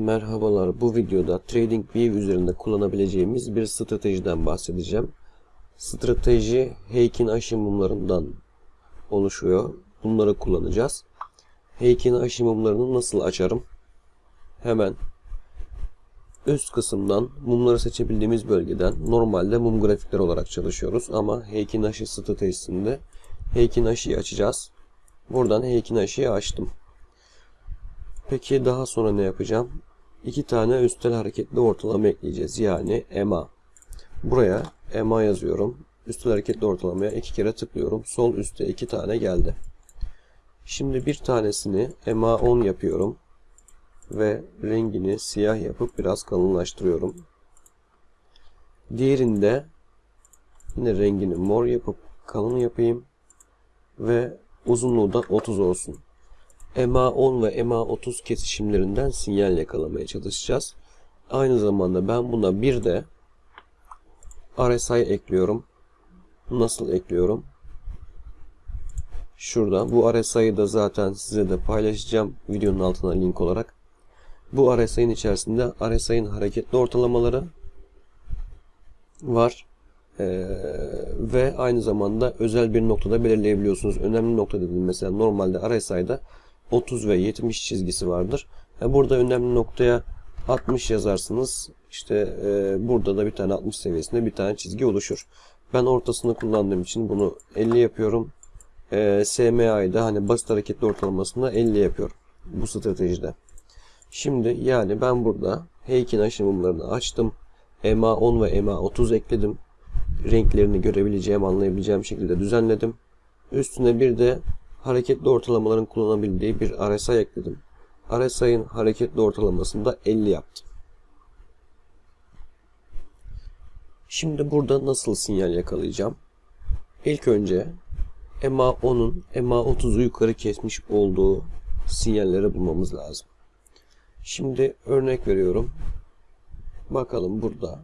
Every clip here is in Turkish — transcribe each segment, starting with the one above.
Merhabalar. Bu videoda TradingView üzerinde kullanabileceğimiz bir stratejiden bahsedeceğim. Strateji Heikin aşı mumlarından oluşuyor. Bunları kullanacağız. Heikin aşı mumlarını nasıl açarım? Hemen üst kısımdan mumları seçebildiğimiz bölgeden normalde mum grafikleri olarak çalışıyoruz ama Heikin aşı stratejisinde Heikin aşıyı açacağız. Buradan Heikin aşıyı açtım. Peki daha sonra ne yapacağım? İki tane üstel hareketli ortalama ekleyeceğiz. Yani EMA. Buraya EMA yazıyorum. Üstel hareketli ortalamaya iki kere tıklıyorum. Sol üstte iki tane geldi. Şimdi bir tanesini EMA 10 yapıyorum. Ve rengini siyah yapıp biraz kalınlaştırıyorum. Diğerinde yine rengini mor yapıp kalın yapayım. Ve uzunluğu da 30 olsun. MA10 ve MA30 kesişimlerinden sinyal yakalamaya çalışacağız. Aynı zamanda ben buna bir de RSI ekliyorum. Nasıl ekliyorum? Şurada. Bu RSI'yi da zaten size de paylaşacağım videonun altına link olarak. Bu RSI'nin içerisinde RSI'nin hareketli ortalamaları var. Ee, ve aynı zamanda özel bir noktada belirleyebiliyorsunuz. Önemli nokta dediğim mesela normalde RSI'da 30 ve 70 çizgisi vardır. Burada önemli noktaya 60 yazarsınız. İşte e, burada da bir tane 60 seviyesinde bir tane çizgi oluşur. Ben ortasını kullandığım için bunu 50 yapıyorum. E, SMA'yı hani basit hareketli ortalamasında 50 yapıyorum. Bu stratejide. Şimdi yani ben burada Heikin aşımlarını açtım. EMA 10 ve EMA 30 ekledim. Renklerini görebileceğim, anlayabileceğim şekilde düzenledim. Üstüne bir de hareketli ortalamaların kullanabildiği bir RSI ekledim. RSI'nin hareketli ortalamasını da 50 yaptım. Şimdi burada nasıl sinyal yakalayacağım? İlk önce MA10'un MA30'u yukarı kesmiş olduğu sinyalleri bulmamız lazım. Şimdi örnek veriyorum. Bakalım burada.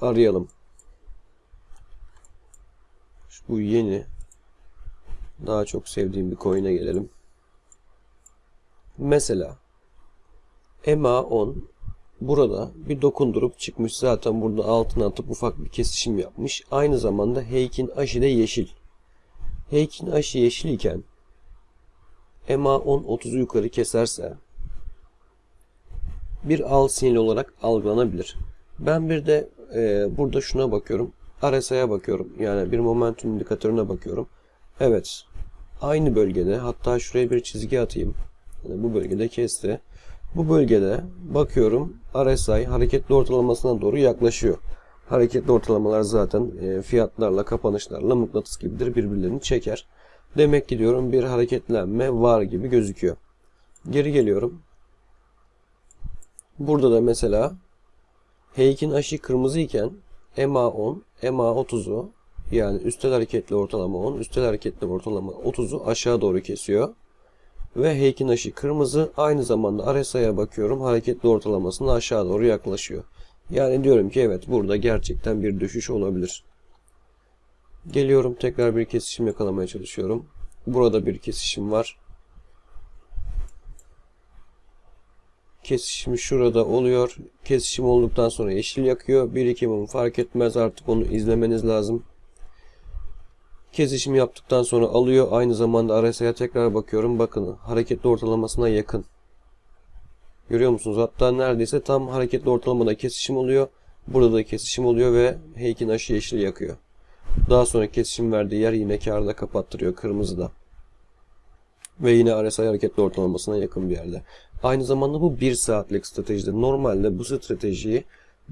Arayalım. Bu yeni daha çok sevdiğim bir coin'e gelelim. Mesela MA10 burada bir dokundurup çıkmış. Zaten burada altına atıp ufak bir kesişim yapmış. Aynı zamanda Heikin aşı da yeşil. Heikin aşı yeşil iken MA10 30'u yukarı keserse bir al sinyali olarak algılanabilir. Ben bir de e, burada şuna bakıyorum. RSI'ye bakıyorum. Yani bir momentum indikatörüne bakıyorum. Evet. Aynı bölgede hatta şuraya bir çizgi atayım. Yani bu bölgede kesti. Bu bölgede bakıyorum RSI hareketli ortalamasına doğru yaklaşıyor. Hareketli ortalamalar zaten e, fiyatlarla kapanışlarla mıknatıs gibidir birbirlerini çeker. Demek ki diyorum bir hareketlenme var gibi gözüküyor. Geri geliyorum. Burada da mesela Heik'in aşı kırmızı iken MA10, MA30'u yani üstel hareketli ortalama 10, üstel hareketli ortalama 30'u aşağı doğru kesiyor. Ve Heikin aşı kırmızı. Aynı zamanda RSI'ye bakıyorum. Hareketli ortalamasına aşağı doğru yaklaşıyor. Yani diyorum ki evet burada gerçekten bir düşüş olabilir. Geliyorum tekrar bir kesişim yakalamaya çalışıyorum. Burada bir kesişim var. Kesişim şurada oluyor. Kesişim olduktan sonra yeşil yakıyor. Bir iki mum fark etmez artık onu izlemeniz lazım. Kesişim yaptıktan sonra alıyor. Aynı zamanda RSI'ye tekrar bakıyorum. Bakın hareketli ortalamasına yakın. Görüyor musunuz? Hatta neredeyse tam hareketli ortalamada kesişim oluyor. Burada da kesişim oluyor ve Heikin aşı yeşil yakıyor. Daha sonra kesişim verdiği yer yine karda kapattırıyor kırmızıda. Ve yine RSI hareketli ortalamasına yakın bir yerde. Aynı zamanda bu 1 saatlik stratejide. Normalde bu stratejiyi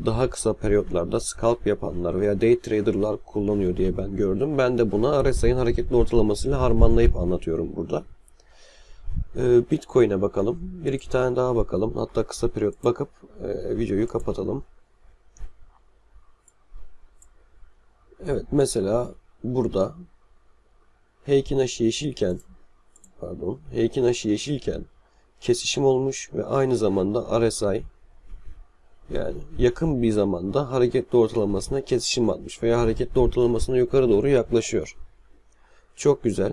daha kısa periyotlarda scalp yapanlar veya day trader'lar kullanıyor diye ben gördüm. Ben de buna RSI'nin hareketli ortalamasıyla harmanlayıp anlatıyorum burada. Ee, Bitcoin'e bakalım. Bir iki tane daha bakalım. Hatta kısa periyot bakıp e, videoyu kapatalım. Evet mesela burada Heikin aşı yeşilken pardon Heikin aşı yeşilken kesişim olmuş ve aynı zamanda RSI yani yakın bir zamanda hareketli ortalamasına kesişim atmış veya hareketli ortalamasına yukarı doğru yaklaşıyor. Çok güzel.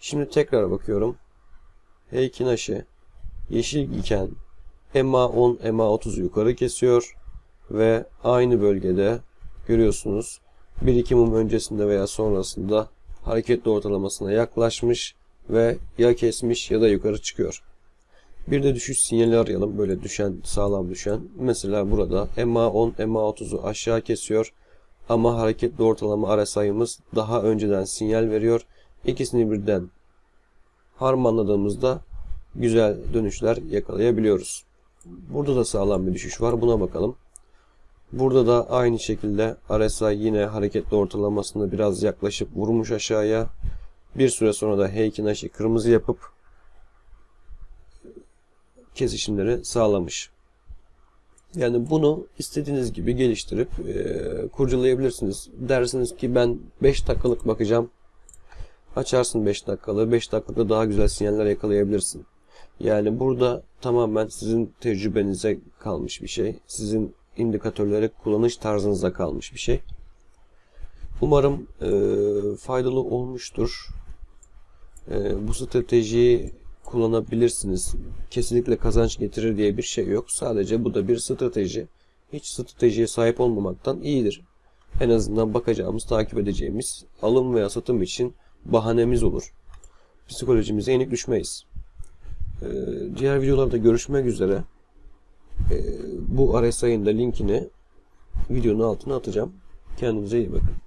Şimdi tekrar bakıyorum. Heikin aşı yeşil iken MA10, MA30'u yukarı kesiyor ve aynı bölgede görüyorsunuz 1-2 mum öncesinde veya sonrasında hareketli ortalamasına yaklaşmış ve ya kesmiş ya da yukarı çıkıyor. Bir de düşüş sinyali arayalım. Böyle düşen, sağlam düşen. Mesela burada MA10, MA30'u aşağı kesiyor. Ama hareketli ortalama RSI'ımız daha önceden sinyal veriyor. İkisini birden harmanladığımızda güzel dönüşler yakalayabiliyoruz. Burada da sağlam bir düşüş var. Buna bakalım. Burada da aynı şekilde RSI yine hareketli ortalamasında biraz yaklaşıp vurmuş aşağıya. Bir süre sonra da Heikin kırmızı yapıp kesişimleri sağlamış. Yani bunu istediğiniz gibi geliştirip e, kurcalayabilirsiniz. Dersiniz ki ben 5 dakikalık bakacağım. Açarsın 5 dakikalığı. 5 dakikada daha güzel sinyaller yakalayabilirsin. Yani burada tamamen sizin tecrübenize kalmış bir şey. Sizin indikatörleri kullanış tarzınıza kalmış bir şey. Umarım e, faydalı olmuştur. E, bu stratejiyi kullanabilirsiniz. Kesinlikle kazanç getirir diye bir şey yok. Sadece bu da bir strateji. Hiç stratejiye sahip olmamaktan iyidir. En azından bakacağımız, takip edeceğimiz alım veya satım için bahanemiz olur. Psikolojimize yenik düşmeyiz. Ee, diğer videolarda görüşmek üzere. Ee, bu RSI'nin de linkini videonun altına atacağım. Kendinize iyi bakın.